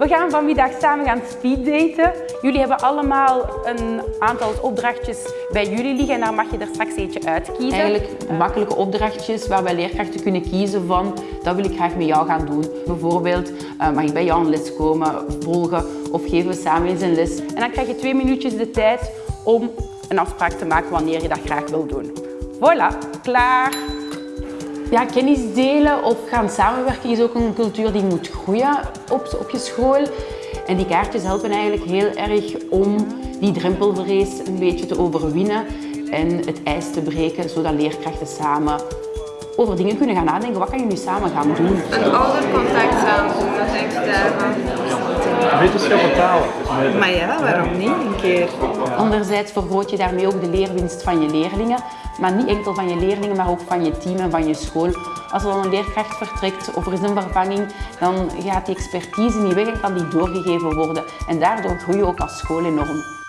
We gaan vanmiddag samen gaan speeddaten. Jullie hebben allemaal een aantal opdrachtjes bij jullie liggen en daar mag je er straks eentje uitkiezen. Eigenlijk makkelijke opdrachtjes waarbij leerkrachten kunnen kiezen van dat wil ik graag met jou gaan doen. Bijvoorbeeld uh, mag ik bij jou een les komen, volgen of geven we samen eens een les. En dan krijg je twee minuutjes de tijd om een afspraak te maken wanneer je dat graag wil doen. Voilà, klaar. Ja, kennis delen of gaan samenwerken is ook een cultuur die moet groeien op, je school. En die kaartjes helpen eigenlijk heel erg om die drempelvrees een beetje te overwinnen en het ijs te breken, zodat leerkrachten samen over dingen kunnen gaan nadenken. Wat kan je nu samen gaan doen? Een oudercontact doen, dat denk ik Wetenschap taal. Maar ja, waarom niet een keer? Anderzijds vergroot je daarmee ook de leerwinst van je leerlingen. Maar niet enkel van je leerlingen, maar ook van je team en van je school. Als er dan een leerkracht vertrekt of er is een vervanging, dan gaat die expertise niet weg en kan die doorgegeven worden. En daardoor groei je ook als school enorm.